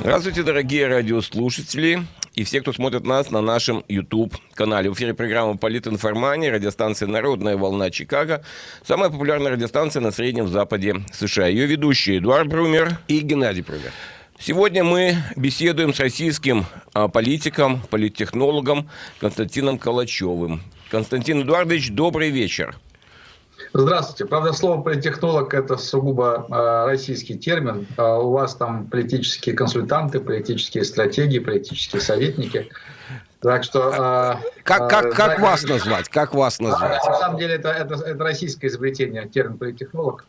Здравствуйте, дорогие радиослушатели и все, кто смотрит нас на нашем YouTube-канале. В эфире программа «Политинформания», радиостанция «Народная волна Чикаго», самая популярная радиостанция на Среднем Западе США. Ее ведущие Эдуард Брумер и Геннадий Брумер. Сегодня мы беседуем с российским а, политиком, политтехнологом Константином Калачевым. Константин Эдуардович, добрый вечер. Здравствуйте. Правда, слово политтехнолог – это сугубо э, российский термин. Э, у вас там политические консультанты, политические стратегии, политические советники. Так что... Э, как как, как вас назвать? Как вас назвать? На самом деле это, это, это российское изобретение, термин политтехнолог.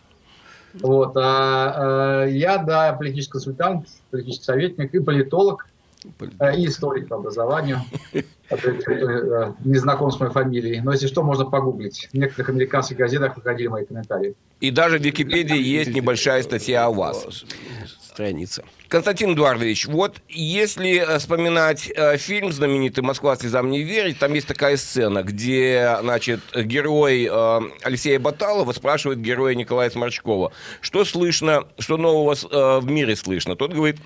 Вот, а, а, я, да, политический консультант, политический советник и политолог. Э, и историк по образованию. Э, не знаком с моей фамилией. Но если что, можно погуглить. В некоторых американских газетах выходили мои комментарии. И даже в Википедии есть небольшая статья о вас. Страница. Константин Эдуардович, вот если э, вспоминать фильм знаменитый «Москва слезам не верит», там есть такая сцена, где, значит, герой Алексея Баталова спрашивает героя Николая Сморчкова, что слышно, что нового в мире слышно. Тот говорит,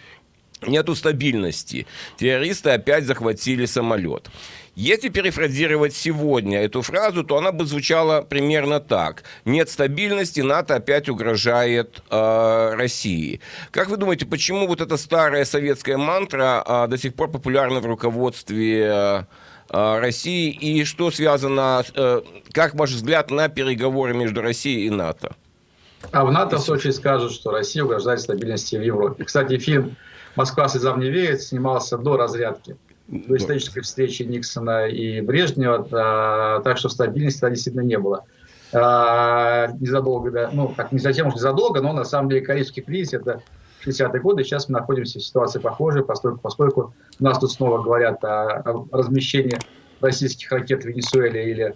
нету стабильности. Террористы опять захватили самолет. Если перефразировать сегодня эту фразу, то она бы звучала примерно так. Нет стабильности, НАТО опять угрожает э, России. Как вы думаете, почему вот эта старая советская мантра э, до сих пор популярна в руководстве э, России? И что связано, э, как ваш взгляд на переговоры между Россией и НАТО? А в НАТО в Сочи скажут, что Россия угрожает стабильности в Европе. Кстати, фильм Москва слезам не верит снимался до разрядки, до исторической встречи Никсона и Брежнева, а, так что стабильности тогда действительно не было. А, незадолго, да, ну, как не затем уж незадолго, но на самом деле Карибский кризис это 60-е годы, сейчас мы находимся в ситуации похожей, поскольку, поскольку у нас тут снова говорят о, о размещении российских ракет в Венесуэле или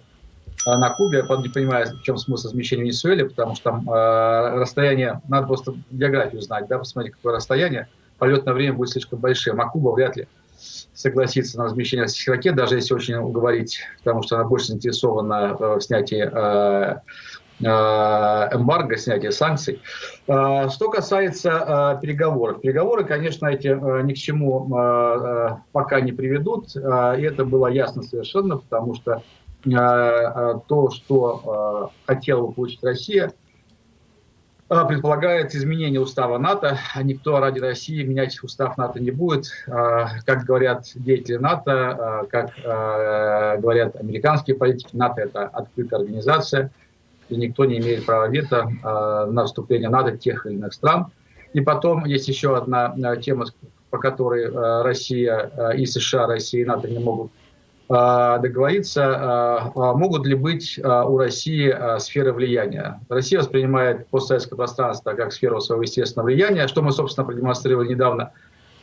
на Кубе. Я, правда, не понимаю, в чем смысл размещения в Венесуэле, потому что там э, расстояние, надо просто географию знать, да, посмотреть, какое расстояние полетное время будет слишком большим. А Куба вряд ли согласится на размещение российских ракет, даже если очень уговорить, потому что она больше заинтересована э, в снятии э, э, эмбарго, снятия санкций. Что касается переговоров. Переговоры, конечно, эти ни к чему пока не приведут. И это было ясно совершенно, потому что то, что хотела бы получить Россия – предполагает изменение устава НАТО. Никто ради России менять устав НАТО не будет. А, как говорят деятели НАТО, а, как говорят американские политики, НАТО – это открытая организация, и никто не имеет права вето на вступление НАТО тех или иных стран. И потом есть еще одна тема, по которой Россия и США, Россия и НАТО не могут а, договориться, а, а, могут ли быть у России сферы влияния. Россия воспринимает постсоветское пространство как сферу своего естественного влияния, что мы, собственно, продемонстрировали недавно,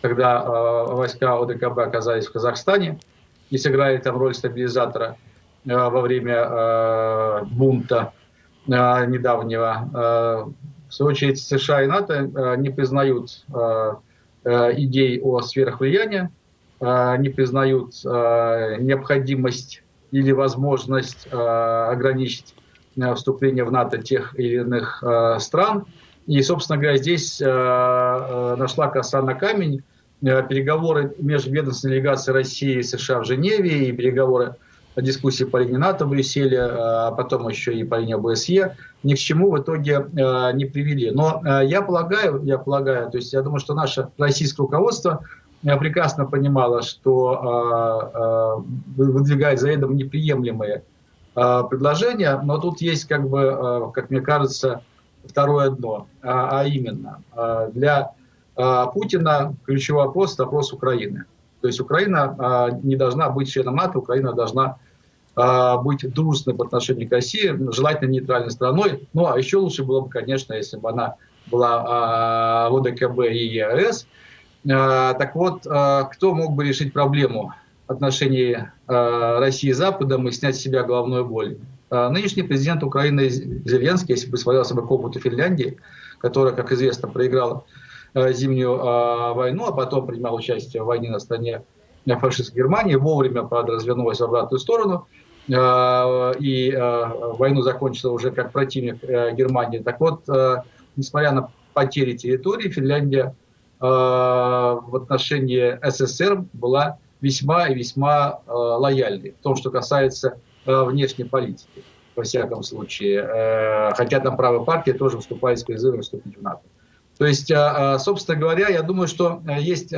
когда войска ОДКБ оказались в Казахстане и сыграли там роль стабилизатора во время бунта недавнего. В свою очередь, США и НАТО не признают идей о сферах влияния, не признают а, необходимость или возможность а, ограничить вступление в НАТО тех или иных стран. И, собственно говоря, здесь нашла коса на камень. Переговоры между ведомственной делегацией России и США в Женеве и переговоры дискуссии по линии НАТО в Брюсселе, а потом еще и по линии ОБСЕ, ни к чему в итоге не привели. Но я полагаю, я полагаю, то есть я думаю, что наше российское руководство прекрасно понимала, что э, э, выдвигает за это неприемлемые э, предложения, но тут есть, как бы, как мне кажется, второе дно, а, а именно для Путина ключевой вопрос – вопрос Украины. То есть Украина не должна быть членом НАТО, Украина должна быть дружественной по отношению к России, желательно нейтральной страной. Ну, а еще лучше было бы, конечно, если бы она была ОДКБ и ЕАЭС, так вот, э, кто мог бы решить проблему отношений э, России и Западом и снять с себя головную боль? Нынешний президент Украины Зеленский, если бы свалился бы к опыту Финляндии, которая, как известно, проиграла зимнюю войну, а потом принимал участие в войне на стороне фашистской Германии, вовремя, правда, в обратную сторону, и войну закончила уже как противник Германии. Так вот, несмотря на потери территории, Финляндия в отношении СССР была весьма и весьма лояльной в том, что касается внешней политики, во всяком случае. Хотя там правая партия тоже выступает с призывом вступить в НАТО. То есть, собственно говоря, я думаю, что есть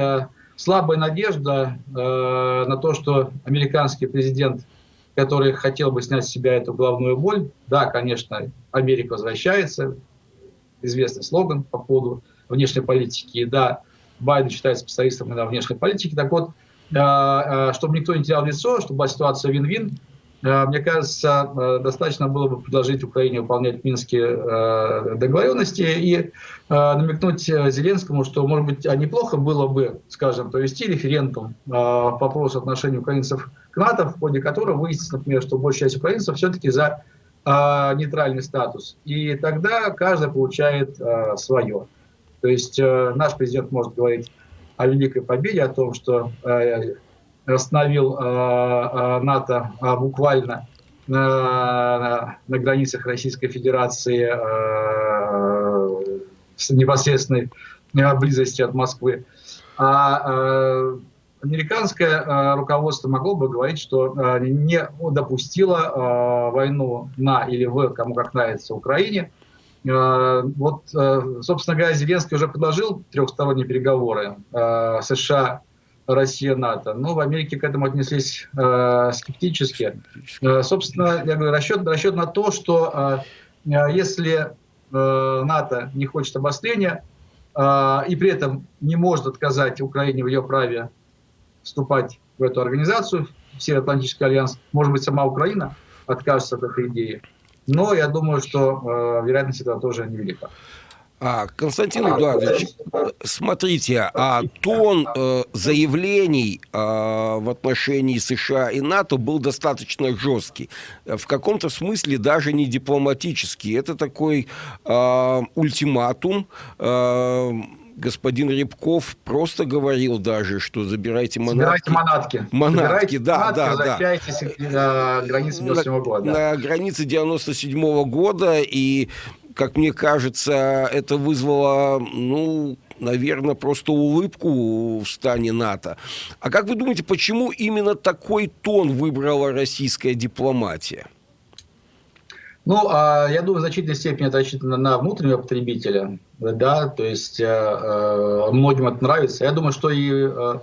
слабая надежда на то, что американский президент который хотел бы снять с себя эту главную боль. Да, конечно, Америка возвращается, известный слоган по поводу внешней политики. И да, Байден считается специалистом на внешней политике. Так вот, э, э, чтобы никто не терял лицо, чтобы была ситуация вин-вин, э, мне кажется, достаточно было бы предложить Украине выполнять минские договоренности и намекнуть Зеленскому, что, может быть, неплохо было бы, скажем, провести референдум по вопросу отношений украинцев к НАТО, в ходе которого выяснится, например, что большая часть украинцев все-таки за нейтральный статус. И тогда каждый получает свое. То есть э, наш президент может говорить о великой победе, о том, что э, остановил э, НАТО буквально на, на границах Российской Федерации с непосредственной близости от Москвы. А американское руководство могло бы говорить, что не допустило войну на или в, кому как нравится, Украине, Э, вот, э, собственно говоря, Зеленский уже предложил трехсторонние переговоры э, США, Россия, НАТО. Но в Америке к этому отнеслись скептически. Собственно, я говорю, расчет, расчет на то, что если НАТО не хочет обострения и при этом не может отказать Украине в ее праве вступать в эту организацию, в Североатлантический альянс, может быть, сама Украина откажется от этой идеи, но я думаю, что э, вероятность этого тоже невелика. А, Константин Эдуардович, смотрите, а тон э, заявлений э, в отношении США и НАТО был достаточно жесткий. В каком-то смысле даже не дипломатический. Это такой э, ультиматум. Э, господин Рябков просто говорил даже, что забирайте манатки. Забирайте манатки. Манатки, да, манатки, да, да. на границе 97 -го года. На границе 97 -го года, и, как мне кажется, это вызвало, ну, наверное, просто улыбку в стане НАТО. А как вы думаете, почему именно такой тон выбрала российская дипломатия? Ну, а, я думаю, в значительной степени это рассчитано на внутреннего потребителя, да, то есть э, э, многим это нравится. Я думаю, что и э, э,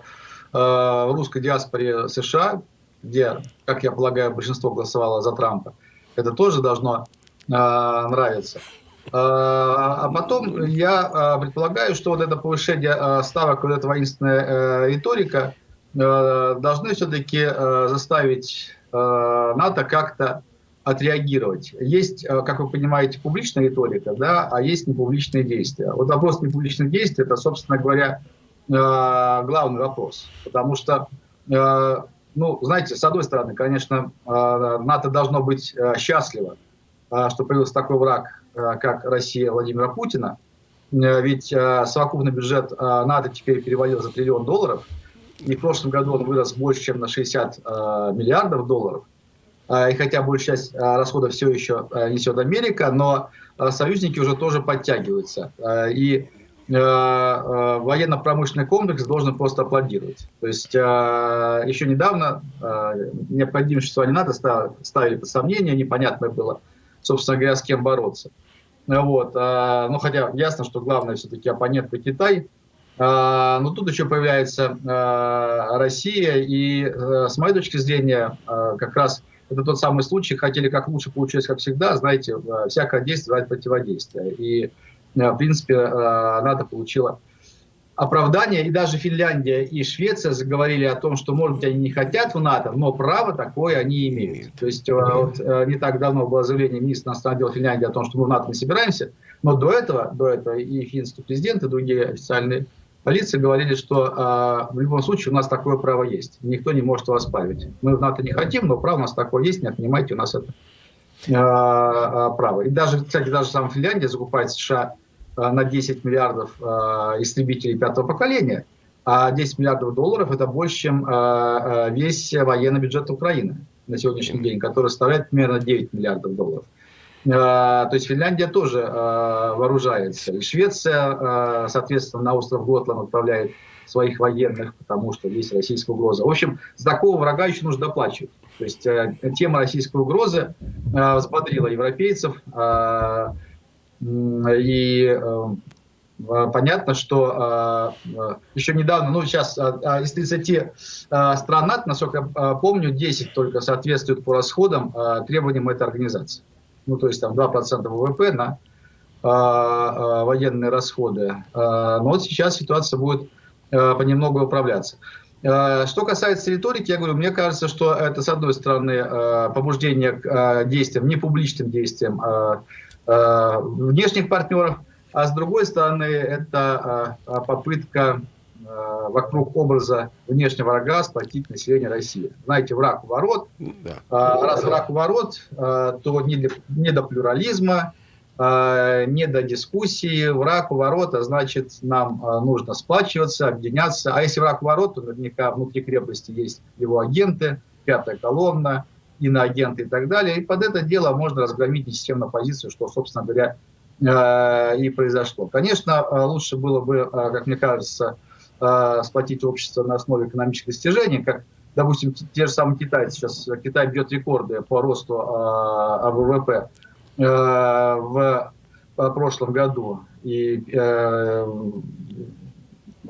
в русской диаспоре США, где, как я полагаю, большинство голосовало за Трампа, это тоже должно э, нравиться. Э, а потом я предполагаю, что вот это повышение ставок, вот эта воинственная риторика должны все-таки заставить НАТО как-то отреагировать. Есть, э, как вы понимаете, публичная риторика, да, а есть непубличные действия. Вот вопрос непубличных действий – это, собственно говоря, э, главный вопрос. Потому что, э, ну, знаете, с одной стороны, конечно, НАТО должно быть счастливо, что появился такой враг, как Россия Владимира Путина. Ведь совокупный бюджет НАТО теперь перевалил за триллион долларов. И в прошлом году он вырос больше, чем на 60 миллиардов долларов. А, и хотя большая часть а, расходов все еще а, несет Америка, но союзники уже тоже подтягиваются. И военно-промышленный комплекс должен просто аплодировать. То есть еще недавно необходимость существования НАТО ставили под сомнение, непонятно было, собственно говоря, с кем бороться. Вот. Ну, хотя ясно, что главное все-таки оппонент это Китай. Но тут еще появляется Россия, и с моей точки зрения, как раз это тот самый случай, хотели как лучше, получилось как всегда, знаете, э, всякое действие бывает противодействие. И, э, в принципе, э, НАТО получила оправдание, и даже Финляндия и Швеция заговорили о том, что, может быть, они не хотят в НАТО, но право такое они имеют. То есть вот, не так давно было заявление министра иностранных дел Финляндии о том, что мы в НАТО не собираемся, но до этого, до этого и финский президент, и другие официальные полиции говорили, что э, в любом случае у нас такое право есть. Никто не может его оспаривать. Мы в НАТО не хотим, но право у нас такое есть, не отнимайте у нас это э, право. И даже, кстати, даже сам Финляндия закупает США на 10 миллиардов э, истребителей пятого поколения, а 10 миллиардов долларов это больше, чем э, весь военный бюджет Украины на сегодняшний день, который составляет примерно 9 миллиардов долларов. То есть Финляндия тоже вооружается. И Швеция, соответственно, на остров Готланд отправляет своих военных, потому что есть российская угроза. В общем, за такого врага еще нужно доплачивать. То есть э, тема российской угрозы э, взбодрила европейцев. Э, и э, понятно, что э, еще недавно, ну сейчас э, из 30 э, стран НАТО, насколько я помню, 10 только соответствуют по расходам э, требованиям этой организации. Ну то есть там 2% ВВП на э, военные расходы. Э, но вот сейчас ситуация будет Э, понемногу управляться. Что касается риторики, я говорю, мне кажется, что это, с одной стороны, побуждение к действиям, не публичным действиям внешних партнеров, а с другой стороны, это попытка вокруг образа внешнего врага сплотить население России. Знаете, враг у ворот. Да. Раз враг у ворот, то не, для, не до плюрализма, Э, не до дискуссии, враг у ворот, а значит, нам э, нужно сплачиваться, объединяться. А если враг у ворот, то наверняка внутри крепости есть его агенты, пятая колонна, иноагенты и так далее. И под это дело можно разгромить несистемную позицию, что, собственно говоря, э, и произошло. Конечно, лучше было бы, как мне кажется, сплотить общество на основе экономических достижений, как, допустим, те же самые китайцы. Сейчас Китай бьет рекорды по росту ВВП. Э, в прошлом году. И, э,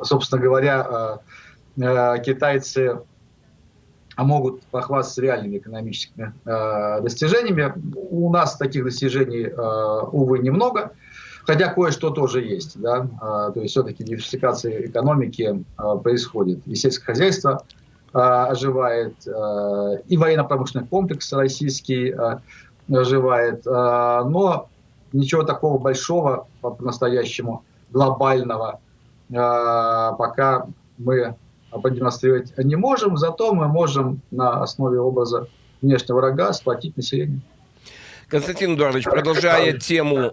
собственно говоря, э, китайцы могут похвастаться реальными экономическими достижениями. У нас таких достижений, увы, немного. Хотя кое-что тоже есть. Да? То есть все-таки диверсификация экономики происходит. И сельское хозяйство оживает, и военно-промышленный комплекс российский оживает. А, но ничего такого большого, по-настоящему глобального, а, пока мы продемонстрировать не можем, зато мы можем на основе образа внешнего врага сплотить население. Константин Эдуардович, продолжая тему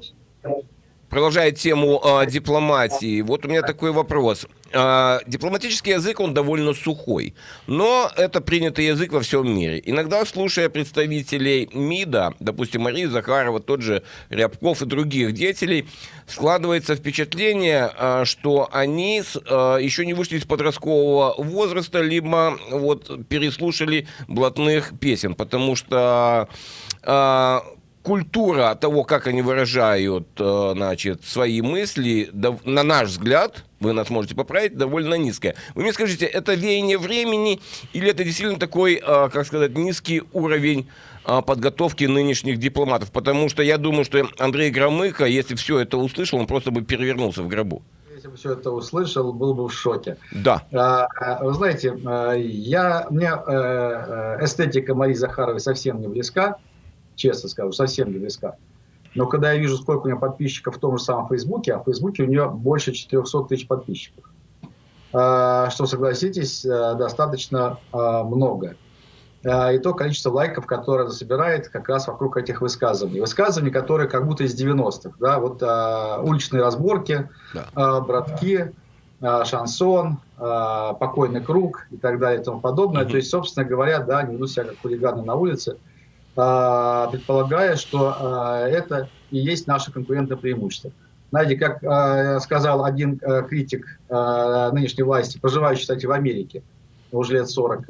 продолжая тему э, дипломатии, вот у меня такой вопрос. Э, дипломатический язык, он довольно сухой, но это принятый язык во всем мире. Иногда, слушая представителей МИДа, допустим, Марии Захарова, тот же Рябков и других деятелей, складывается впечатление, э, что они э, еще не вышли из подросткового возраста, либо вот переслушали блатных песен, потому что э, культура того, как они выражают э, значит, свои мысли, на наш взгляд, вы нас можете поправить, довольно низкая. Вы мне скажите, это веяние времени или это действительно такой, э, как сказать, низкий уровень э, подготовки нынешних дипломатов? Потому что я думаю, что Андрей Громыко, если все это услышал, он просто бы перевернулся в гробу. Если бы все это услышал, был бы в шоке. Да. Вы знаете, я, мне эстетика Марии Захаровой совсем не близка честно скажу, совсем не близка. Но когда я вижу, сколько у нее подписчиков в том же самом Фейсбуке, а в Фейсбуке у нее больше 400 тысяч подписчиков, а, что, согласитесь, э, достаточно а, много. А, и то количество лайков, которое она собирает как раз вокруг этих высказываний. Высказываний, которые как будто из 90-х. Да? Вот уличные разборки, да. братки, шансон, покойный круг и так далее и тому подобное. Угу. То есть, собственно говоря, да, они ведут себя как хулиганы на улице. А, предполагая, что а, это и есть наше конкурентное преимущество. Знаете, как а, сказал один критик нынешней власти, проживающий, кстати, в Америке, уже лет 40,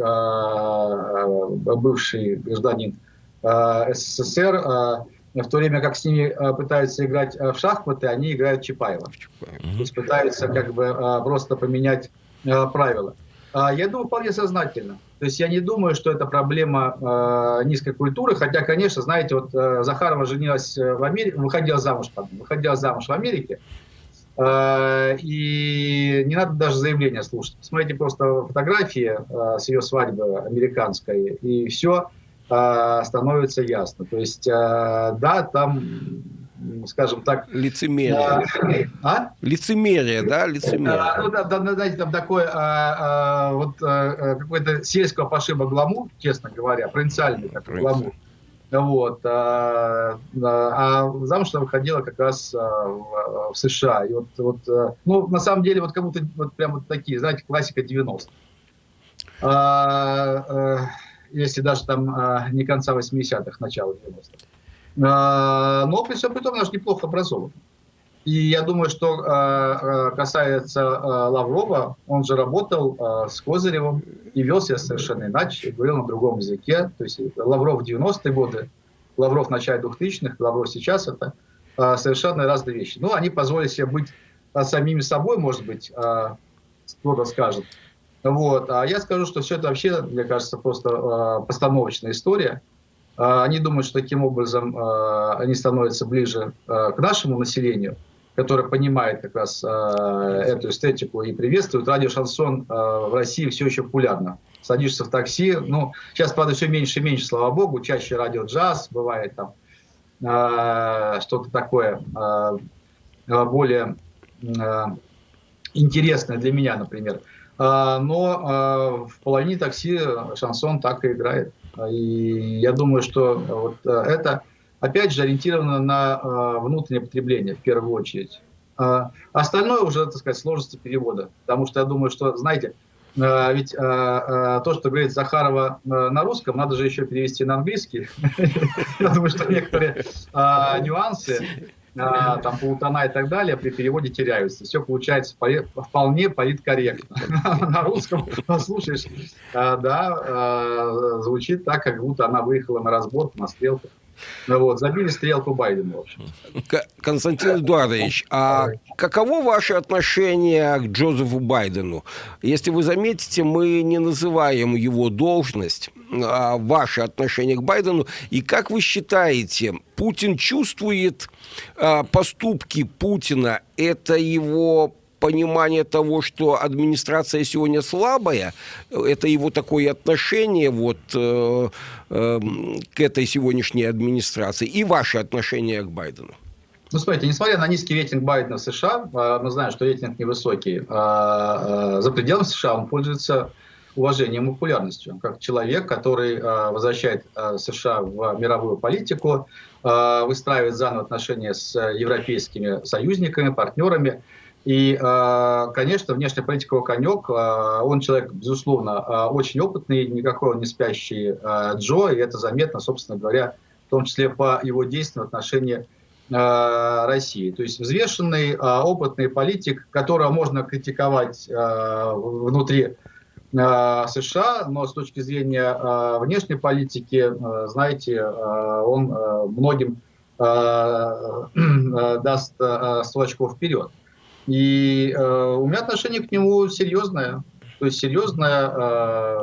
бывший гражданин СССР, в то время как с ними пытаются играть в шахматы, они играют Чапаева. То есть пытаются как бы просто поменять правила. Я думаю, вполне сознательно. То есть я не думаю, что это проблема э, низкой культуры, хотя, конечно, знаете, вот э, Захарова женилась э, в Америке, выходила замуж, пардон, выходила замуж в Америке, э, и не надо даже заявления слушать. Посмотрите просто фотографии э, с ее свадьбы американской, и все э, становится ясно. То есть, э, да, там скажем так... Лицемерие. А? Лицемерие, да? Лицемерие. А, ну, да, да, знаете, там такой а, а, вот а, какой-то сельского пошиба гламур, честно говоря, провинциальный такой гламур. Вот. А, а замуж она выходила как раз а, в, в США. И вот, вот, ну, на самом деле, вот как будто вот прям вот такие, знаете, классика 90-х. А, а, если даже там а, не конца 80-х, начала 90-х. Но при всем при том наш неплохо образован. И я думаю, что касается Лаврова, он же работал с Козыревым и вел себя совершенно иначе, говорил на другом языке. То есть Лавров в 90-е годы, Лавров в начале 2000-х, Лавров сейчас, это совершенно разные вещи. Ну, они позволили себе быть самими собой, может быть, кто-то скажет. Вот. А я скажу, что все это вообще, мне кажется, просто постановочная история. Э, они думают, что таким образом э, они становятся ближе э, к нашему населению, которое понимает как раз эту эстетику и приветствует. Радио «Шансон» в России все еще популярно. Садишься в такси, ну, сейчас, правда, все меньше и меньше, слава богу, чаще радио «Джаз», бывает там что-то такое более интересное для меня, например. А, но а, в половине такси шансон так и играет. И я думаю, что вот а, это, опять же, ориентировано на внутреннее потребление в первую очередь. Остальное уже, так сказать, сложности перевода. Потому что я думаю, что, знаете, ведь то, что говорит Захарова на русском, надо же еще перевести на английский. Я думаю, что некоторые нюансы а, там полутона и так далее при переводе теряются. Все получается вполне политкорректно. На русском послушаешь, а, да, а, звучит так, как будто она выехала на разборку, на стрелку. Ну вот, забили стрелку Байдену, в общем. Константин Эдуардович, а каково ваше отношение к Джозефу Байдену? Если вы заметите, мы не называем его должность, а ваше отношение к Байдену. И как вы считаете, Путин чувствует а, поступки Путина? Это его понимание того, что администрация сегодня слабая, это его такое отношение вот э, э, к этой сегодняшней администрации и ваше отношение к Байдену? Ну, смотрите, несмотря на низкий рейтинг Байдена в США, а, мы знаем, что рейтинг невысокий, а, а, за пределами США он пользуется уважением и популярностью, как человек, который возвращает США в мировую политику, выстраивает заново отношения с европейскими союзниками, партнерами, и, а, конечно, внешняя политика его конек. А, он человек, безусловно, а, очень опытный, никакой он не спящий Джо, и это заметно, собственно говоря, в том числе по его действиям в отношении России. То есть взвешенный, опытный политик, которого можно критиковать внутри США, но с точки зрения внешней политики, знаете, он многим даст 100 очков вперед. И э, у меня отношение к нему серьезное. То есть серьезное э,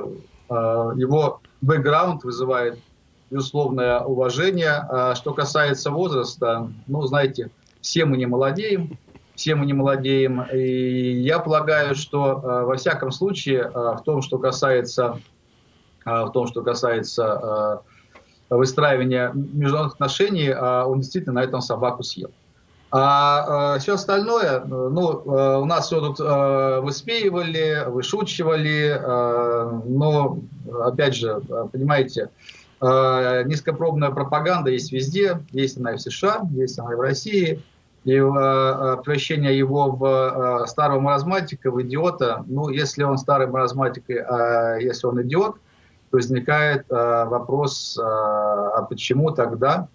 э, его бэкграунд вызывает безусловное уважение. А что касается возраста, ну, знаете, все мы не молодеем, все мы не молодеем. И я полагаю, что э, во всяком случае, э, в том, что касается, э, в том, что касается э, выстраивания международных отношений, э, он действительно на этом собаку съел. А э, все остальное, ну, э, у нас все тут э, высмеивали, вышучивали, но, опять же, понимаете, низкопробная пропаганда есть везде, есть она и в США, есть она и в России, и превращение его в старого маразматика, в идиота, ну, если он старый маразматик, э, если он идиот, то возникает вопрос, а почему тогда,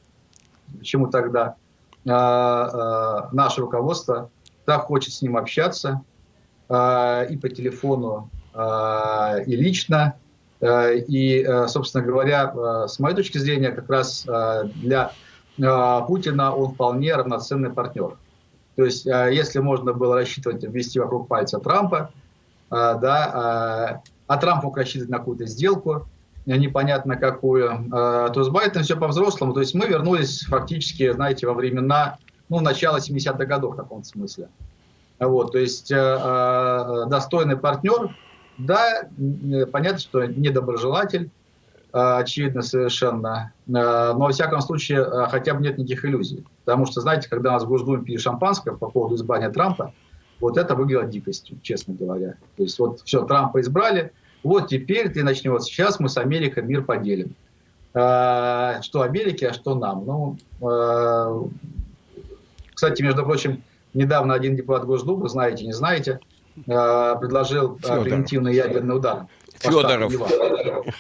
почему тогда? а, а, наше руководство так хочет с ним общаться а, и по телефону, и лично. И, собственно говоря, с моей точки зрения, как раз для Путина он вполне равноценный партнер. То есть, если можно было рассчитывать ввести вокруг пальца Трампа, да, а Трамп мог рассчитывать на какую-то сделку, непонятно какую, а, то с Байденом все по-взрослому. То есть мы вернулись фактически, знаете, во времена, ну, начала 70-х годов в каком-то смысле. Вот, то есть э, э, достойный партнер, да, понятно, что недоброжелатель, очевидно совершенно, но во всяком случае хотя бы нет никаких иллюзий. Потому что, знаете, когда у нас в Госдуме пили шампанское по поводу избрания Трампа, вот это выглядело дикостью, честно говоря. То есть вот все, Трампа избрали, вот теперь ты начнешь, сейчас мы с Америкой мир поделим. А, что Америке, а что нам. Ну, а, кстати, между прочим, недавно один депутат Госдумы, знаете, не знаете, а, предложил Федоров. превентивный ядерный удар. Федоров.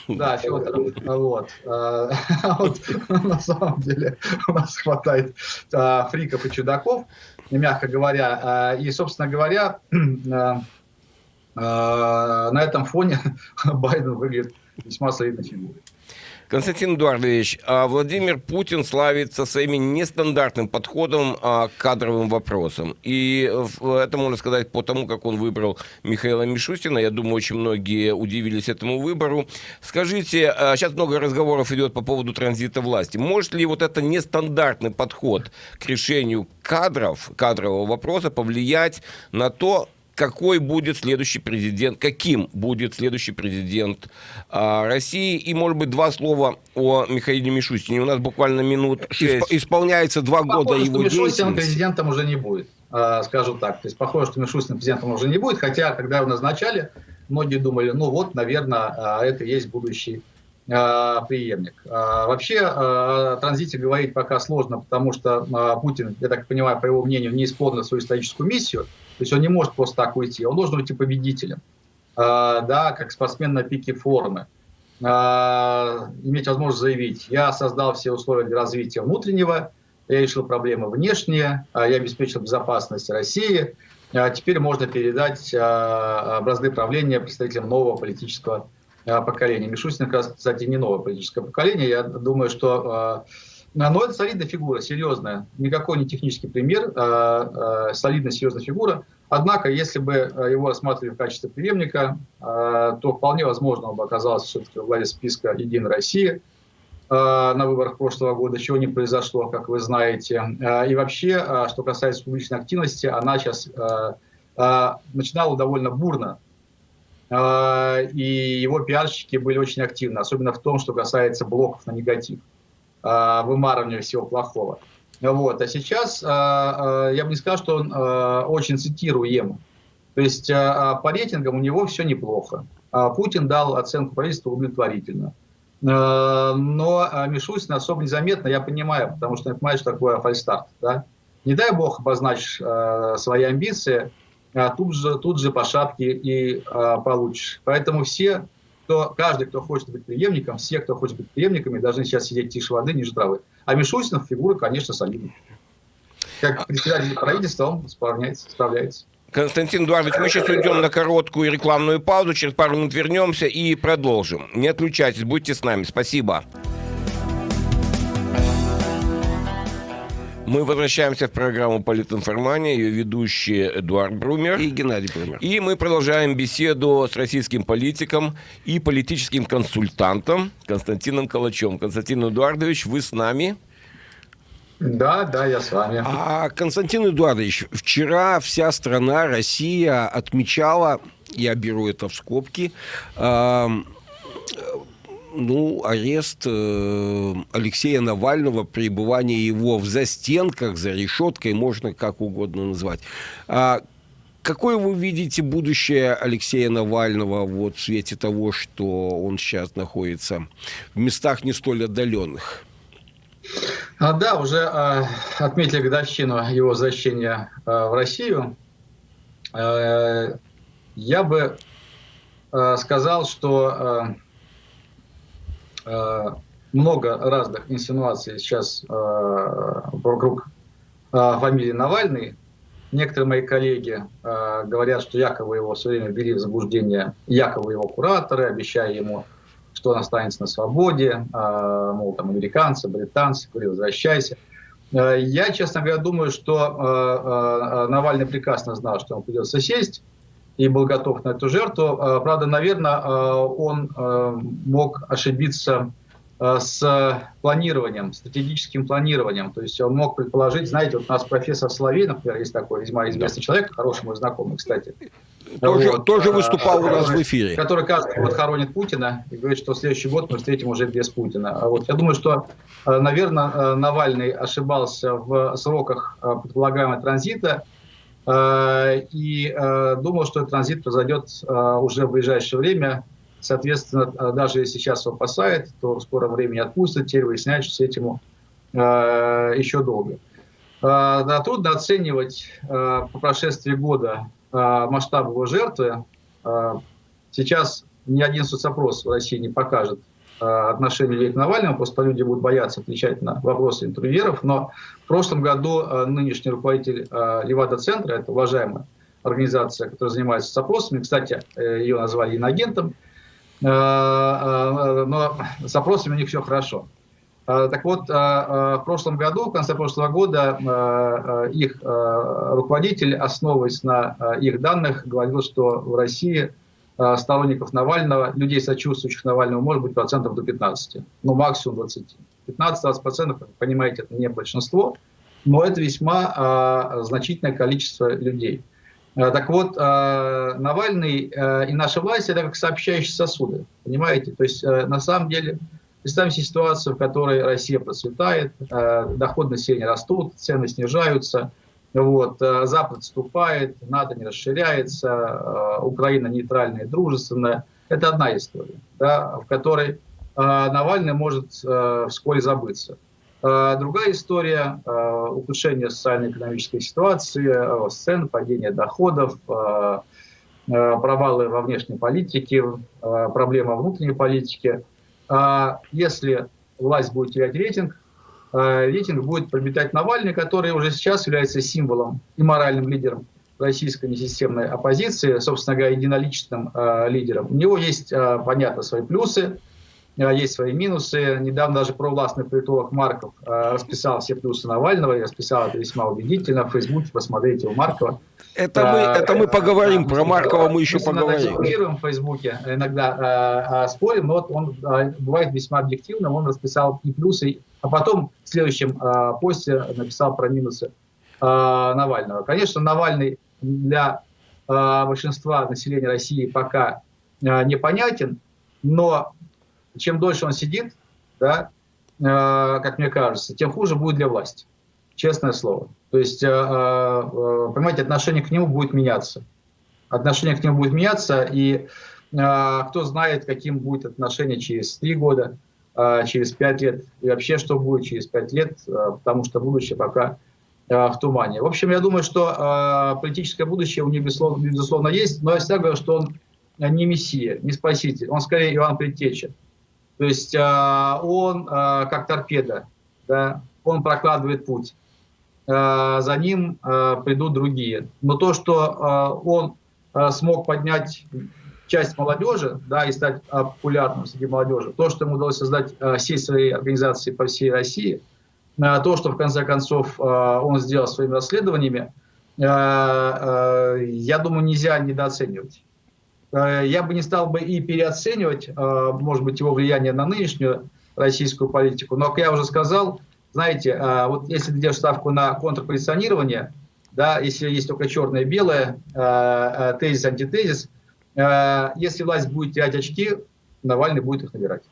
Да, Федоров. Вот. Вот. На самом деле у нас хватает фриков и чудаков, мягко говоря. И, собственно говоря, на этом фоне Байден выглядит весьма солидной фигурой. Константин Эдуардович, а Владимир Путин славится своим нестандартным подходом а, к кадровым вопросам. И это можно сказать по тому, как он выбрал Михаила Мишустина. Я думаю, очень многие удивились этому выбору. Скажите, сейчас а, много разговоров идет по поводу транзита власти. Может ли вот это нестандартный подход к решению кадров, кадрового вопроса повлиять на то, какой будет следующий президент, каким будет следующий президент а, России. И, может быть, два слова о Михаиле Мишустине. У нас буквально минут шесть. Исполняется два года похоже, его что Мишустин президентом уже не будет, а, скажу так. То есть, похоже, что Мишустин президентом уже не будет, хотя, когда его назначали, многие думали, ну вот, наверное, а, это и есть будущий преемник. А, вообще о транзите говорить пока сложно, потому что Путин, я так понимаю, по его мнению, не исполнил свою историческую миссию. То есть он не может просто так уйти, он должен уйти победителем, да, как спортсмен на пике формы. Иметь возможность заявить, я создал все условия для развития внутреннего, я решил проблемы внешние, я обеспечил безопасность России, теперь можно передать бразды правления представителям нового политического поколения. Мишустин, кстати, не новое политическое поколение. Я думаю, что но это солидная фигура, серьезная. Никакой не технический пример, а, солидная, серьезная фигура. Однако, если бы его рассматривали в качестве преемника, то вполне возможно он бы оказался все-таки в главе списка «Единой России» на выборах прошлого года, чего не произошло, как вы знаете. И вообще, что касается публичной активности, она сейчас начинала довольно бурно и его пиарщики были очень активны, особенно в том, что касается блоков на негатив, вымарывания всего плохого. Вот. А сейчас я бы не сказал, что он очень цитируем. То есть по рейтингам у него все неплохо. Путин дал оценку правительству удовлетворительно. Но Мишустин особо незаметно, я понимаю, потому что он понимает, что такое фальстарт. Да? Не дай бог обозначь свои амбиции – а тут же, тут же по шапке и а, получишь. Поэтому все, кто, каждый, кто хочет быть преемником, все, кто хочет быть преемниками, должны сейчас сидеть тише воды, ниже травы. А Мишустинов фигура, конечно, солидная. Как председатель правительства он справляется. справляется. Константин Эдуардович, мы сейчас уйдем на короткую рекламную паузу, через пару минут вернемся и продолжим. Не отключайтесь, будьте с нами. Спасибо. Мы возвращаемся в программу «Политинформания», ее ведущие Эдуард Брумер и Геннадий Брумер. И мы продолжаем беседу с российским политиком и политическим консультантом Константином Калачем. Константин Эдуардович, вы с нами? Да, да, я с вами. А, Константин Эдуардович, вчера вся страна, Россия отмечала, я беру это в скобки, э, ну, арест э, Алексея Навального, пребывание его в застенках, за решеткой, можно как угодно назвать. А какое вы видите будущее Алексея Навального вот, в свете того, что он сейчас находится в местах не столь отдаленных? А, да, уже э, отметили годовщину его возвращения э, в Россию. Э, я бы э, сказал, что э, много разных инсинуаций сейчас э, вокруг э, фамилии Навальный. Некоторые мои коллеги э, говорят, что якобы его все время ввели в заблуждение, якобы его кураторы, обещая ему, что он останется на свободе, э, мол, там американцы, британцы, говорили, возвращайся. Э, я, честно говоря, думаю, что э, э, Навальный прекрасно знал, что ему придется сесть, и был готов на эту жертву. А, правда, наверное, а, он а, мог ошибиться с планированием, стратегическим планированием. То есть он мог предположить, знаете, вот у нас профессор Соловей, например, есть такой весьма известный человек, хороший мой знакомый, кстати. Тоже, вот, тоже выступал который, у нас в эфире. Который каждый год хоронит Путина и говорит, что в следующий год мы встретим уже без Путина. Вот, я думаю, что, наверное, Навальный ошибался в сроках предполагаемого транзита, Э, и э, думал, что транзит произойдет э, уже в ближайшее время. Соответственно, даже если сейчас его спасает, то в скором времени отпустят. Теперь выясняют, что с этим еще долго. Да, трудно оценивать по прошествии года масштаб его жертвы. Сейчас ни один соцопрос в России не покажет э, отношение людей к Навальному, просто люди будут бояться отвечать на вопросы интервьюеров, но в прошлом году э, нынешний руководитель э, Левада-центра, это уважаемая организация, которая занимается соцопросами, кстати, э, ее назвали инагентом, э, э, но с опросами у них все хорошо. Э, так вот, э, э, в прошлом году, в конце прошлого года, их руководитель, основываясь на их данных, говорил, что в России сторонников Навального, людей, сочувствующих Навальному, может быть процентов до 15, ну максимум 20. 15-20 процентов, понимаете, это не большинство, но это весьма значительное количество людей. Так вот, Навальный и наша власть – это как сообщающие сосуды, понимаете? То есть, на самом деле, Представим себе ситуацию, в которой Россия процветает, э, доходы населения растут, цены снижаются, вот, э, Запад отступает, НАТО не расширяется, э, Украина нейтральная и дружественная. Это одна история, да, в которой Навальный может вскоре забыться. Другая история – ухудшение социально-экономической ситуации, сцен, падение доходов, провалы во внешней политике, проблема внутренней политики – а если власть будет терять рейтинг, рейтинг будет приобретать Навальный, который уже сейчас является символом и моральным лидером российской несистемной оппозиции, собственно говоря, единоличным э, лидером. У него есть, э, понятно, свои плюсы, э, есть свои минусы. Недавно даже провластный политолог Марков э, расписал все плюсы Навального, и расписал это весьма убедительно. В Фейсбуке посмотрите у Маркова. Это мы, это мы поговорим, про Маркова мы еще поговорим. Мы в Фейсбуке, иногда э, спорим, но вот он э, бывает весьма объективным, он расписал и плюсы, а потом в следующем э, посте написал про минусы э, Навального. Конечно, Навальный для э, большинства населения России пока э, непонятен, но чем дольше он сидит, да, э, как мне кажется, тем хуже будет для власти. Честное слово. То есть, э, э, понимаете, отношение к нему будет меняться. Отношение к нему будет меняться, и кто знает, каким будет отношение через три года, через пять лет, и вообще, что будет через пять лет, потому что будущее пока в тумане. В общем, я думаю, что политическое будущее у него, безусловно, безусловно есть, но я всегда говорю, что он не мессия, не спаситель, он скорее Иван Предтеча. То есть он как торпеда, да, он прокладывает путь. За ним придут другие. Но то, что он смог поднять часть молодежи, да, и стать популярным среди молодежи, то, что ему удалось создать сеть своей организации по всей России, то, что в конце концов он сделал своими расследованиями, я думаю, нельзя недооценивать. Я бы не стал бы и переоценивать, может быть, его влияние на нынешнюю российскую политику, но, как я уже сказал, знаете, а, вот если ты делаешь ставку на контрпозиционирование, да, если есть только черное и белое, а, а, тезис, антитезис, если власть будет терять очки, Навальный будет их набирать.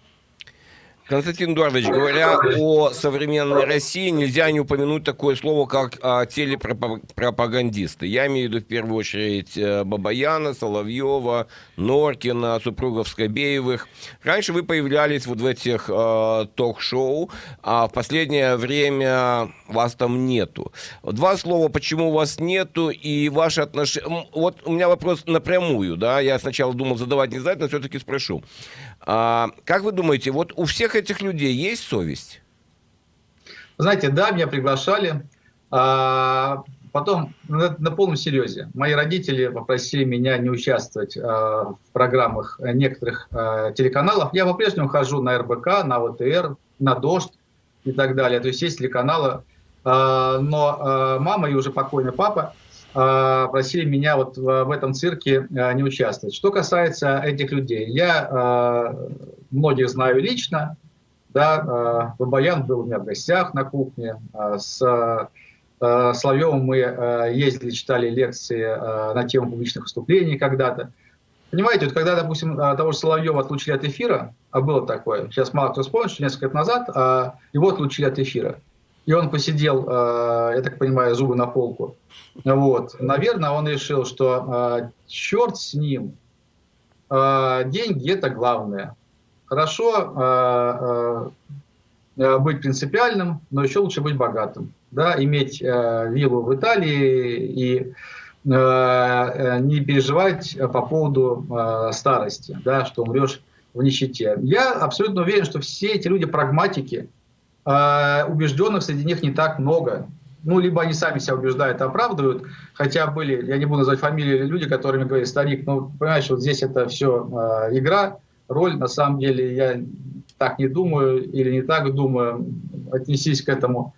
Константин Эдуардович, говоря о современной России, нельзя не упомянуть такое слово, как а, телепропагандисты. Я имею в виду в первую очередь э, Бабаяна, Соловьева, Норкина, супругов Скобеевых. Раньше вы появлялись вот в этих э, ток-шоу, а в последнее время вас там нету. Два слова, почему вас нету и ваши отношения... Вот у меня вопрос напрямую, да, я сначала думал задавать не знать, но все-таки спрошу. А, как вы думаете, вот у всех этих людей есть совесть? Знаете, да, меня приглашали. А, потом, на, на полном серьезе, мои родители попросили меня не участвовать а, в программах некоторых а, телеканалов. Я по-прежнему хожу на РБК, на ОТР, на Дождь и так далее. То есть есть телеканалы. А, но а, мама и уже покойный папа просили меня вот в этом цирке а, не участвовать. Что касается этих людей, я а, многих знаю лично, да, Бабаян был у меня в гостях на кухне, с Соловьевым мы ездили, читали лекции на тему публичных выступлений когда-то. Понимаете, вот когда, допустим, того же Соловьева отлучили от эфира, а было такое, сейчас мало кто вспомнит, что несколько лет назад его отлучили от эфира и он посидел, э, я так понимаю, зубы на полку. Вот. Наверное, он решил, что э, черт с ним, э, деньги это главное. Хорошо быть принципиальным, но еще лучше быть богатым. Да, иметь виллу в Италии и не переживать по поводу старости, да, что умрешь в нищете. Я абсолютно уверен, что все эти люди прагматики, убежденных среди них не так много ну, либо они сами себя убеждают, оправдывают, хотя были, я не буду называть фамилии, люди, которыми говорят, старик, ну, понимаешь, вот здесь это все э, игра, роль, на самом деле, я так не думаю или не так думаю, отнесись к этому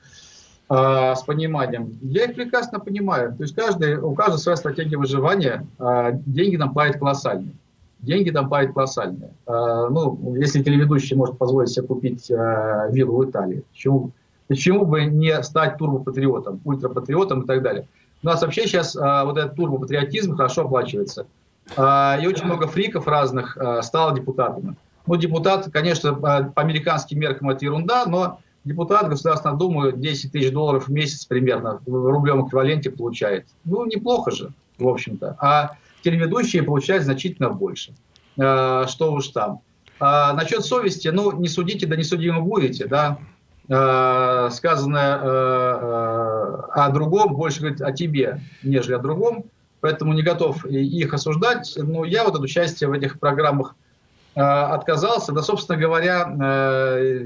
э, с пониманием. Я их прекрасно понимаю, то есть каждый, у каждого своя стратегия выживания, э, деньги нам платят колоссальные. Деньги там платят колоссальные. Э, ну, если телеведущий может позволить себе купить э, виллу в Италии, почему Почему бы не стать турбопатриотом, ультрапатриотом и так далее? У нас вообще сейчас а, вот этот турбопатриотизм хорошо оплачивается. А, и очень много фриков разных а, стало депутатами. Ну, депутат, конечно, по, по американским меркам это ерунда, но депутат Государственной Думы 10 тысяч долларов в месяц примерно в рублевом эквиваленте получает. Ну, неплохо же, в общем-то. А телеведущие получают значительно больше. А, что уж там. А, насчет совести, ну, не судите, да не судимы будете, да. Э, сказанное э, э, о другом больше говорит о тебе, нежели о другом. Поэтому не готов их осуждать. Но я вот от участия в этих программах отказался. Да, собственно говоря,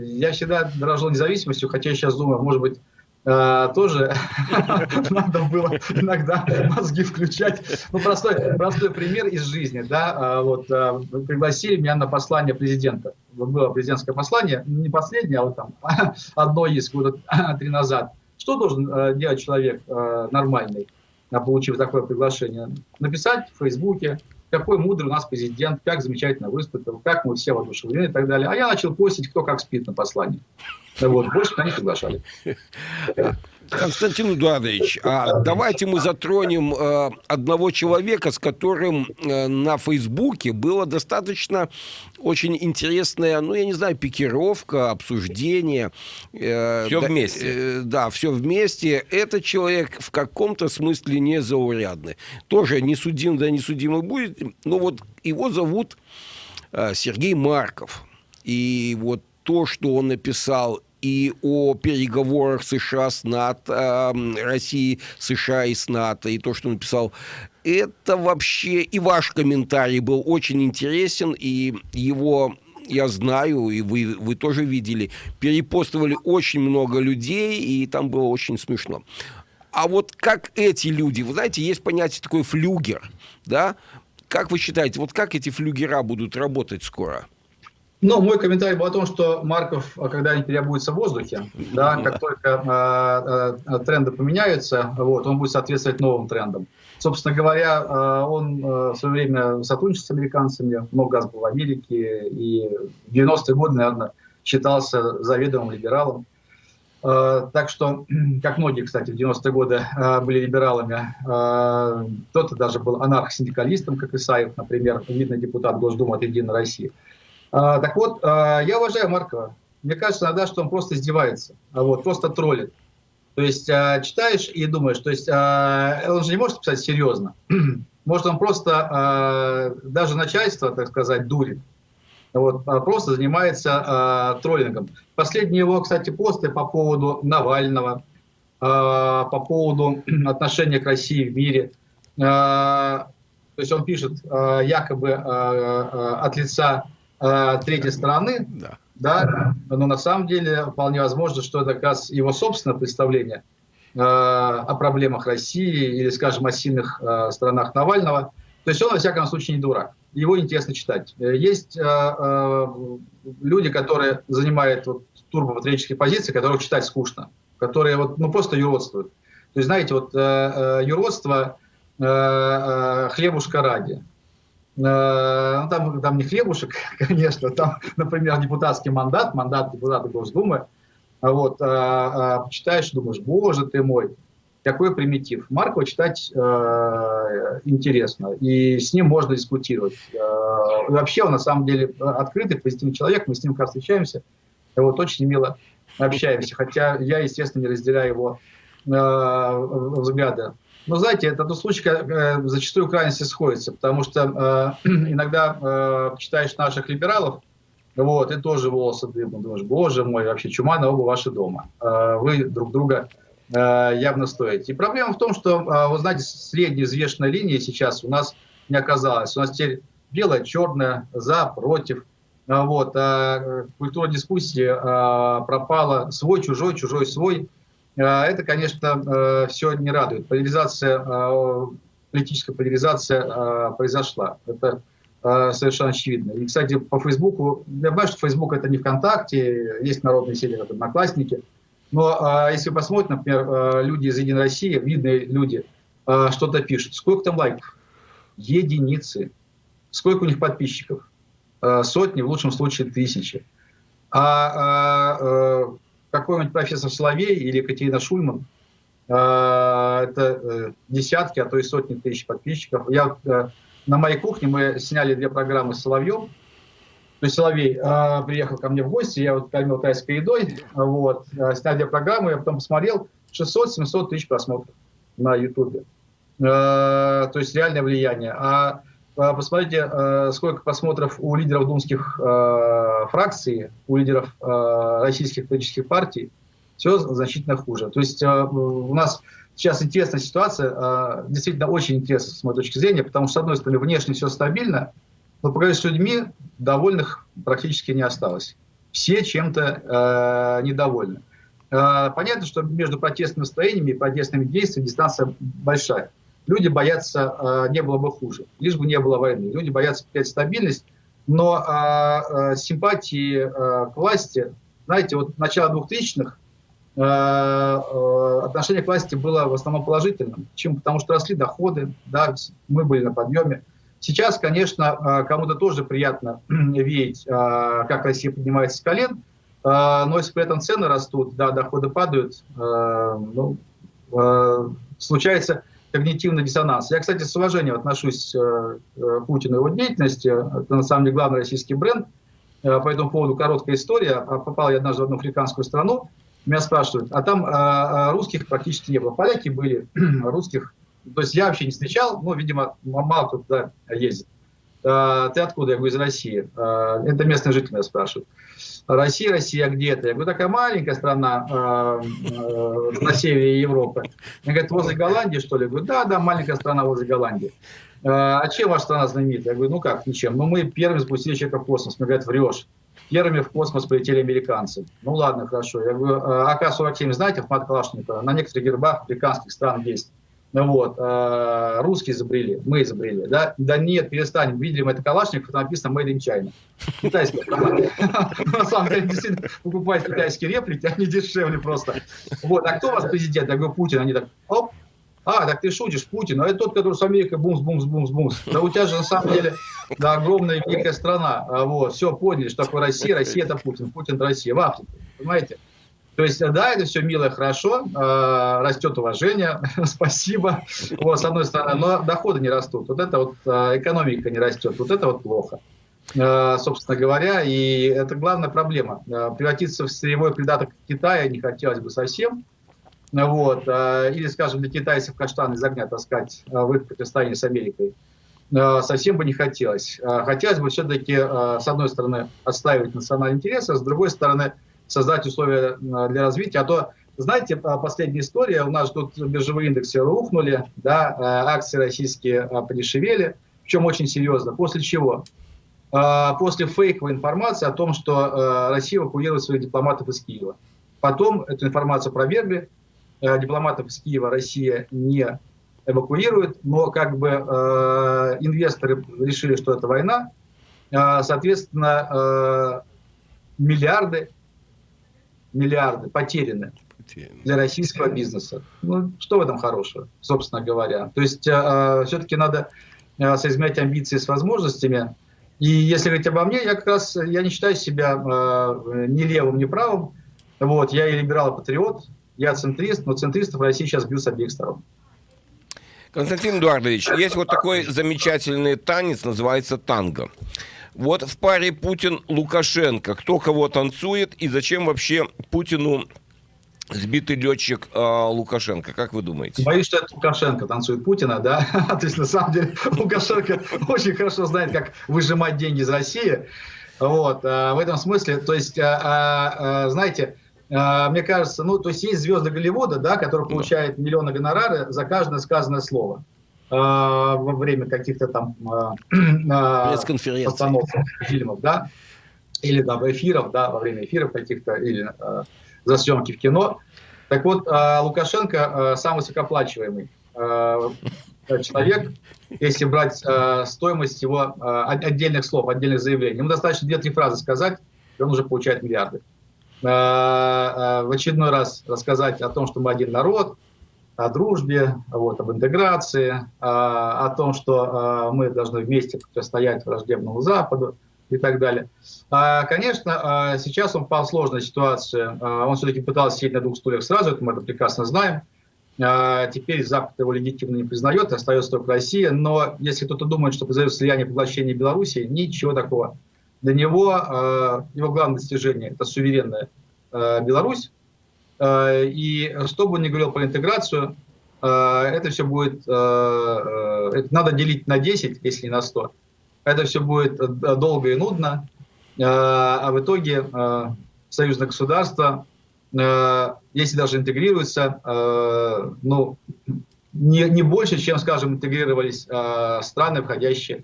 я всегда дорожил независимостью, хотя я сейчас думаю, может быть, тоже надо было иногда мозги включать. Ну, простой, простой пример из жизни. Да? Uh, вот, uh, пригласили меня на послание президента. Вот было президентское послание, не последнее, а вот там одно из года три назад. Что должен делать человек нормальный, получив такое приглашение? Написать в Фейсбуке, какой мудрый у нас президент, как замечательно выступил, как мы все воодушевлены и так далее. А я начал постить, кто как спит на послании. Вот, больше меня не приглашали. Константин Эдуардович, а давайте мы затронем э, одного человека, с которым э, на Фейсбуке было достаточно очень интересная, ну, я не знаю, пикировка, обсуждение. Э, все да, вместе. Э, да, все вместе. Этот человек в каком-то смысле незаурядный. Тоже не судим, да не судимый будет. Но вот его зовут э, Сергей Марков. И вот то, что он написал и о переговорах США с НАТО, России, США и с НАТО, и то, что он написал, это вообще и ваш комментарий был очень интересен, и его я знаю, и вы, вы тоже видели, перепостывали очень много людей, и там было очень смешно. А вот как эти люди, вы знаете, есть понятие такое флюгер, да? Как вы считаете, вот как эти флюгера будут работать скоро? Ну, мой комментарий был о том, что Марков а, когда-нибудь переобуется в воздухе, да, как только э, э, тренды поменяются, вот, он будет соответствовать новым трендам. Собственно говоря, он в свое время сотрудничал с американцами, много раз был в Америке, и в 90-е годы, наверное, считался заведомым либералом. Так что, как многие, кстати, в 90-е годы были либералами, кто-то даже был анархосиндикалистом, как Исаев, например, видный депутат Госдумы от «Единой России». А, так вот, а, я уважаю Маркова. Мне кажется иногда, что он просто издевается, а вот, просто троллит. То есть а, читаешь и думаешь, то есть он же не может писать серьезно. Может, он просто даже начальство, так сказать, дурит. Вот, просто занимается троллингом. Последние его, кстати, посты по поводу Навального, по поводу отношения к России в мире. То есть он пишет якобы от лица э, третьей стороны, да. Да, но на самом деле вполне возможно, что это как раз его собственное представление э, о проблемах России или, скажем, о сильных э, сторонах Навального. То есть он, во всяком случае, не дурак. Его интересно читать. Есть э, э, люди, которые занимают вот, турбопатриотические позиции, которых читать скучно, которые вот, ну, просто юродствуют. То есть, знаете, вот э, э, юродство э, э, хлебушка ради. Э, ну, там, там не хлебушек, конечно, там, например, депутатский мандат, мандат депутата Госдумы, вот, а, а, читаешь, думаешь, боже ты мой, какой примитив. Маркова читать э, интересно, и с ним можно дискутировать. Э, вообще он на самом деле открытый, позитивный человек, мы с ним как встречаемся, и вот очень мило общаемся, хотя я, естественно, не разделяю его э, взгляды но знаете, это тот случай, когда э, зачастую крайности сходятся, потому что э, иногда э, читаешь наших либералов, вот, и тоже волосы дыбом, думаешь, боже мой, вообще чума на оба ваши дома. Э, вы друг друга явно стоить. И проблема в том, что, вы знаете, средней взвешенной линии сейчас у нас не оказалось. У нас теперь белое, черное, за, против. Вот. А культура дискуссии пропала свой, чужой, чужой, свой. Это, конечно, все не радует. Поляризация, политическая поляризация произошла. Это совершенно очевидно. И, кстати, по Фейсбуку, я понимаю, что Фейсбук это не ВКонтакте, есть народные сети, это Одноклассники, но если вы посмотрите, например, люди из Единой России, видные люди, что-то пишут, сколько там лайков? Единицы. Сколько у них подписчиков? Сотни, в лучшем случае тысячи. А, а, а какой-нибудь профессор Соловей или Екатерина Шульман, а, это а, десятки, а то и сотни тысяч подписчиков. Я а, на моей кухне мы сняли две программы с Соловьем. То есть Соловей э, приехал ко мне в гости, я вот кормил тайской едой, вот, э, сняли две программы, я потом посмотрел 600-700 тысяч просмотров на Ютубе. Э, то есть реальное влияние. А э, посмотрите, э, сколько просмотров у лидеров думских э, фракций, у лидеров российских политических партий, все значительно хуже. То есть у нас сейчас интересная ситуация, а, действительно очень интересная с моей точки зрения, потому что, с одной стороны, внешне все стабильно, но поговорить с людьми довольных практически не осталось. Все чем-то недовольны. Понятно, что между протестными настроениями и протестными действиями дистанция большая. Люди боятся, э, не было бы хуже, лишь бы не было войны. Люди боятся потерять стабильность, но э, э, симпатии к власти, знаете, вот начало 2000-х, Э, э, отношение к власти было в основном положительным. Чем? Потому что росли доходы, да, мы были на подъеме. Сейчас, конечно, кому-то тоже приятно видеть, как Россия поднимается с колен, но если при этом цены растут, да, доходы падают, ну, случается когнитивный диссонанс. Я, кстати, с уважением отношусь к Путину и его деятельности. Это, на самом деле, главный российский бренд. По этому поводу короткая история. Попал я однажды в одну африканскую страну, меня спрашивают, а там а, а, русских практически не было. Поляки были, русских, то есть я вообще не встречал, ну, видимо, мало туда ездит. А, ты откуда? Я говорю, из России. А, это местные жители меня спрашивают. Россия, Россия, где это? Я говорю, такая маленькая страна на севере Европы. Они говорят, возле Голландии, что ли? Я говорю, да, да, маленькая страна возле Голландии. А чем ваша страна знаменита? Я говорю, ну как, ничем. Ну мы первыми спустили человека в космос. Мне говорят, врешь. Первыми в космос полетели американцы. Ну ладно, хорошо. Я говорю, «А АК-47, знаете, автомат Калашникова, на некоторых гербах африканских стран есть. Вот, э, русские изобрели, мы изобрели, да? Да нет, перестанем, видим, это Калашников, написано Made in China. Китайский автомат. На самом деле, действительно, покупать китайские реплики, они дешевле просто. Вот, а кто у вас президент? Я говорю, Путин. Они так, оп, а, так ты шутишь, Путин, а это тот, который с Америкой бумс, бумс, бумс, бумс. Да у тебя же на самом деле да, огромная великая страна. А вот, все, поняли, что такое Россия, Россия это Путин, Путин это Россия, в Африке, понимаете? То есть, да, это все мило и хорошо, э, растет уважение, спасибо, вот, с одной стороны, но доходы не растут, вот это вот э, экономика не растет, вот это вот плохо, э, собственно говоря, и это главная проблема. Э, превратиться в сырьевой придаток Китая не хотелось бы совсем, вот, э, или, скажем, для китайцев каштан из огня таскать в их противостоянии с Америкой, совсем бы не хотелось. Хотелось бы все-таки, с одной стороны, отстаивать национальные интересы, а с другой стороны, создать условия для развития. А то, знаете, последняя история, у нас тут биржевые индексы рухнули, да, акции российские подешевели, причем очень серьезно. После чего? После фейковой информации о том, что Россия эвакуирует своих дипломатов из Киева. Потом эту информацию опровергли, Э, дипломатов из Киева Россия не эвакуирует, но как бы э, инвесторы решили, что это война, э, соответственно, э, миллиарды, миллиарды потеряны для российского бизнеса. Ну, что в этом хорошего, собственно говоря? То есть э, все-таки надо э, соизмерять амбиции с возможностями. И если говорить обо мне, я как раз я не считаю себя э, ни левым, ни правым. Вот, я и либерал, и патриот. Я центрист, но центристов в России сейчас бьют с обеих сторон. Константин Эдуардович, есть вот такой замечательный танец, называется танго. Вот в паре Путин-Лукашенко, кто кого танцует и зачем вообще Путину сбитый летчик э, Лукашенко, как вы думаете? Боюсь, что это Лукашенко танцует Путина, да? То есть, на самом деле, Лукашенко очень хорошо знает, как выжимать деньги из России. Вот, а в этом смысле, то есть, а, знаете, мне кажется, ну, то есть есть звезды Голливуда, да, которые получают миллионы гонорары за каждое сказанное слово во время каких-то там постановок фильмов, да, или там эфиров, да, во время эфиров каких-то, или за съемки в кино. Так вот, Лукашенко самый высокооплачиваемый человек, если брать стоимость его отдельных слов, отдельных заявлений. Ему достаточно 2-3 фразы сказать, и он уже получает миллиарды. В очередной раз рассказать о том, что мы один народ, о дружбе, вот, об интеграции, о том, что мы должны вместе противостоять враждебному Западу и так далее. Конечно, сейчас он попал в сложную ситуацию. Он все-таки пытался сидеть на двух стульях сразу, это мы это прекрасно знаем. Теперь Запад его легитимно не признает, остается только Россия. Но если кто-то думает, что произойдет слияние поглощения Беларуси, ничего такого. Для него его главное достижение – это суверенная Беларусь. И что бы он ни говорил про интеграцию, это все будет, это надо делить на 10, если не на 100. Это все будет долго и нудно, а в итоге союзное государство Э, если даже интегрируются, э, ну, не, не больше, чем, скажем, интегрировались э, страны, входящие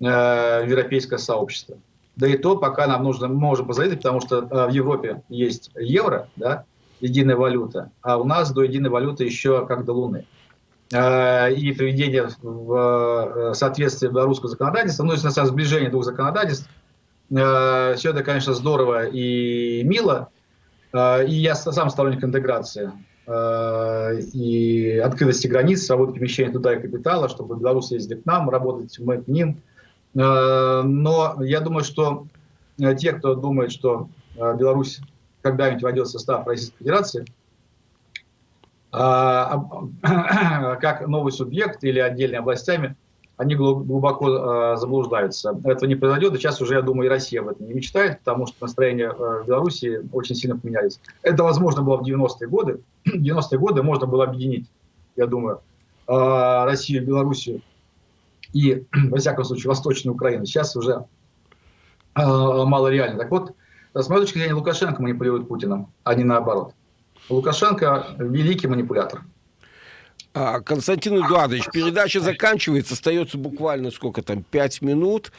в европейское сообщество. Да и то, пока нам нужно, мы можем позавидовать, потому что в Европе есть евро, да, единая валюта, а у нас до единой валюты еще как до Луны. И приведение в соответствие белорусского законодательства, ну, если на сближение двух законодательств, все это, конечно, здорово и мило, а, и я сам сторонник интеграции а, и открытости границ, свободы перемещения туда и капитала, чтобы белорусы ездили к нам, работать мы к ним. А, но я думаю, что те, кто думает, что Беларусь когда-нибудь войдет в состав Российской Федерации, как новый субъект или отдельными областями, они глубоко э, заблуждаются. Этого не произойдет, и сейчас уже, я думаю, и Россия об этом не мечтает, потому что настроения э, в Беларуси очень сильно поменялись. Это возможно было в 90-е годы. В 90-е годы можно было объединить, я думаю, э, Россию, Белоруссию и, во всяком случае, Восточную Украину. Сейчас уже мало реально. Так вот, с моей точки зрения, Лукашенко манипулирует Путиным, а не наоборот. Лукашенко великий манипулятор. А, Константин Эдуардович, передача заканчивается, остается буквально сколько там, пять минут.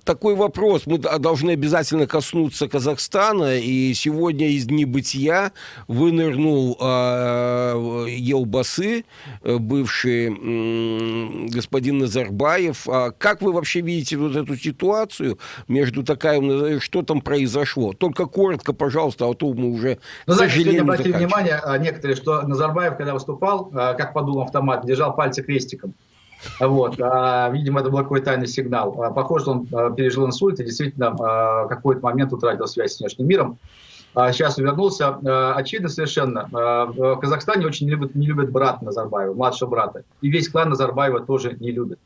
А, такой вопрос. Мы должны обязательно коснуться Казахстана. И сегодня из небытия вынырнул э, Елбасы, бывший э, господин Назарбаев. А как вы вообще видите вот эту ситуацию между такая, что там произошло? Только коротко, пожалуйста, а то мы уже, ну, знаете, сегодня обратили внимание а, некоторые, что Назарбаев, когда выступал, а, как подул автомат, держал пальцы крестиком. Вот. А, видимо, это был какой-то тайный сигнал. А, похоже, он а, пережил инсульт и действительно а, какой-то момент утратил связь с внешним миром. Сейчас вернулся. Очевидно совершенно, в Казахстане очень не любят, не любят брата Назарбаева, младшего брата. И весь клан Назарбаева тоже не любит.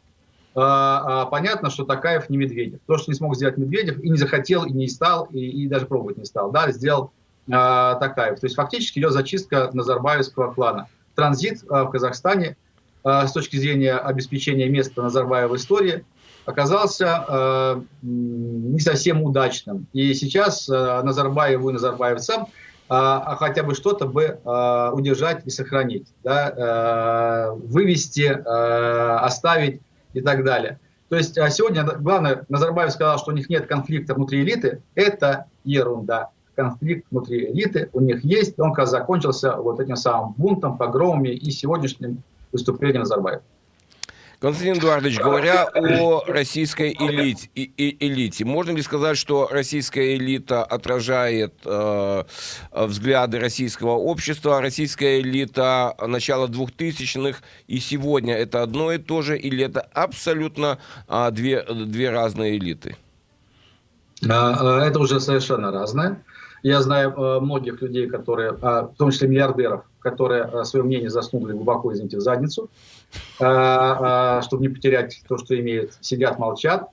Понятно, что Такаев не Медведев. То, что не смог сделать Медведев, и не захотел, и не стал, и, и даже пробовать не стал, да, сделал Такаев. То есть фактически идет зачистка Назарбаевского клана. Транзит в Казахстане с точки зрения обеспечения места Назарбаева в истории оказался э, не совсем удачным. И сейчас э, Назарбаеву и назарбаевцам а хотя бы что-то бы удержать и сохранить, да, вывести, оставить и так далее. То есть а сегодня, главное, Назарбаев сказал, что у них нет конфликта внутри элиты. Это ерунда. Конфликт внутри элиты у них есть. Он как закончился вот этим самым бунтом, погромами и сегодняшним выступление Назарбаева. Константин Эдуардович, говоря о российской элите, элите, можно ли сказать, что российская элита отражает э, взгляды российского общества, российская элита начала 2000-х и сегодня это одно и то же, или это абсолютно э, две, две разные элиты? А, а, это уже совершенно разное. Я знаю э, многих людей, которые, а, в том числе миллиардеров, которые э, свое мнение заснули глубоко, извините, в задницу, э, чтобы не потерять то, что имеют, сидят, молчат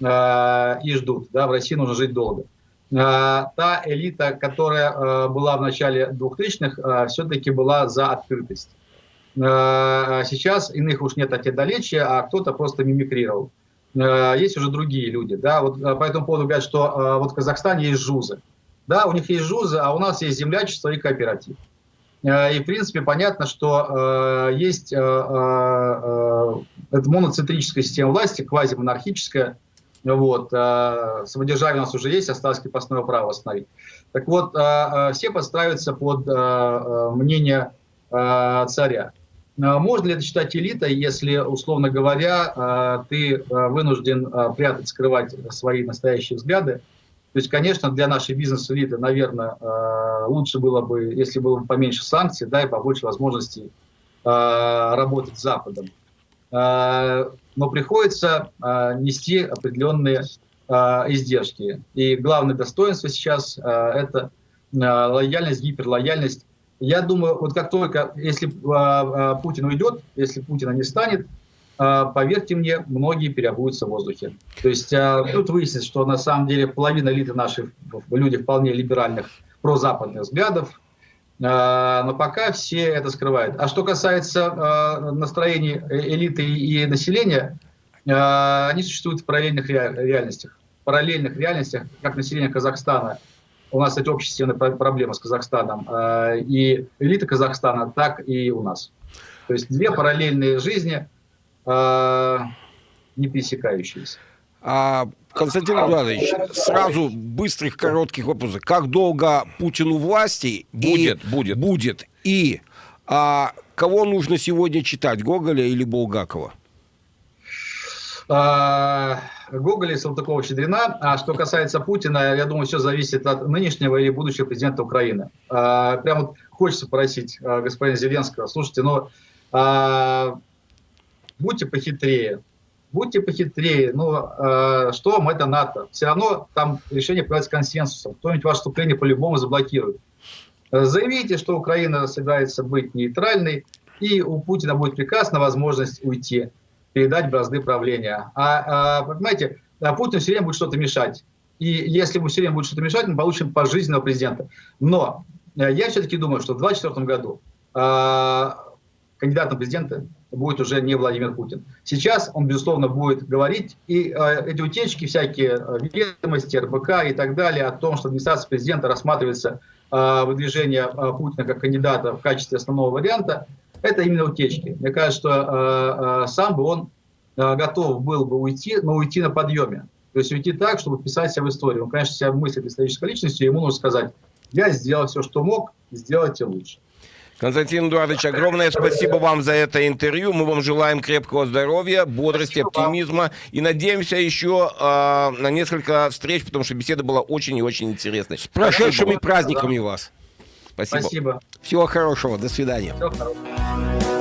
и ждут. Да, в России нужно жить долго. Та элита, которая была в начале 2000-х, все-таки была за открытость. Сейчас иных уж нет отедалечия, а кто-то просто мимикрировал. Есть уже другие люди. Да? Вот по этому поводу говорят, что вот в Казахстане есть жузы. Да, у них есть ЖУЗы, а у нас есть землячество и кооператив. И, в принципе, понятно, что э, есть э, э, это моноцентрическая система власти, квазимонархическая, вот, э, самодержавие у нас уже есть, осталось крепостное право восстановить. Так вот, э, э, все подстраиваются под э, э мнение э, царя. Э, можно ли это считать элитой, если, условно говоря, э, ты вынужден прятать, скрывать свои настоящие взгляды? То есть, конечно, для нашей бизнес-элиты, наверное, лучше было бы, если было бы поменьше санкций, да, и побольше возможностей работать с Западом. Но приходится нести определенные издержки. И главное достоинство сейчас – это лояльность, гиперлояльность я думаю, вот как только, если э, Путин уйдет, если Путина не станет, э, поверьте мне, многие переобуются в воздухе. То есть э, тут выяснится, что на самом деле половина элиты наших люди вполне либеральных, прозападных взглядов, но пока все это скрывают. А что касается настроений элиты и населения, они существуют в параллельных реальностях. В параллельных реальностях, как население Казахстана – у нас, кстати, общественная проблема с Казахстаном. Э, и элита Казахстана, так и у нас. То есть две параллельные жизни, э, не пересекающиеся. А, Константин Эдуардович, сразу быстрых, коротких вопросов. Как долго Путину власти? Будет, и, будет. Будет. И а, кого нужно сегодня читать, Гоголя или Булгакова? А, Гоголя и Салтыкова-Щедрина. А что касается Путина, я думаю, все зависит от нынешнего или будущего президента Украины. А, прям вот хочется просить а, господина Зеленского, слушайте, но а, будьте похитрее, будьте похитрее, ну, э, что вам это НАТО? Все равно там решение принимается консенсусом. Кто-нибудь ваше вступление по-любому заблокирует. Заявите, что Украина собирается быть нейтральной, и у Путина будет приказ на возможность уйти передать бразды правления. А, а понимаете, а Путин все время будет что-то мешать. И если ему все время будет что-то мешать, мы получим пожизненного президента. Но э, я все-таки думаю, что в 2024 году э, кандидатом президента будет уже не Владимир Путин. Сейчас он, безусловно, будет говорить, и э, эти утечки, всякие ведомости, РБК и так далее, о том, что администрация президента рассматривается э, выдвижение э, Путина как кандидата в качестве основного варианта, это именно утечки. Мне кажется, что э, э, сам бы он э, готов был бы уйти, но уйти на подъеме. То есть уйти так, чтобы вписать себя в историю. Он, конечно, себя мыслит исторической личностью, ему нужно сказать, я сделал все, что мог, сделайте лучше. Константин Эдуардович, огромное спасибо вам за это интервью. Мы вам желаем крепкого здоровья, бодрости, спасибо оптимизма. Вам. И надеемся еще э, на несколько встреч, потому что беседа была очень и очень интересной. С прошедшими праздниками вас. Спасибо. Спасибо. Всего хорошего. До свидания. Всего хорошего.